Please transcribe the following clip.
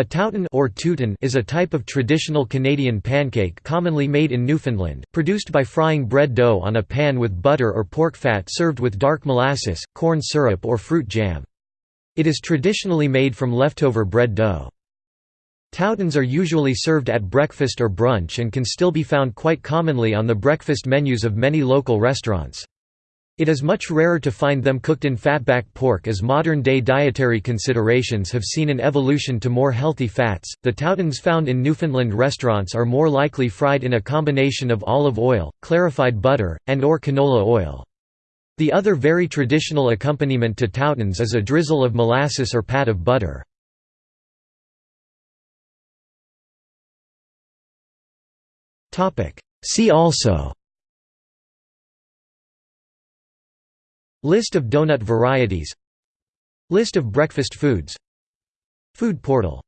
A touton or tootin is a type of traditional Canadian pancake commonly made in Newfoundland, produced by frying bread dough on a pan with butter or pork fat served with dark molasses, corn syrup or fruit jam. It is traditionally made from leftover bread dough. Toutons are usually served at breakfast or brunch and can still be found quite commonly on the breakfast menus of many local restaurants. It is much rarer to find them cooked in fatback pork as modern-day dietary considerations have seen an evolution to more healthy fats. The toutons found in Newfoundland restaurants are more likely fried in a combination of olive oil, clarified butter, and or canola oil. The other very traditional accompaniment to toutons is a drizzle of molasses or pat of butter. See also List of donut varieties. List of breakfast foods. Food portal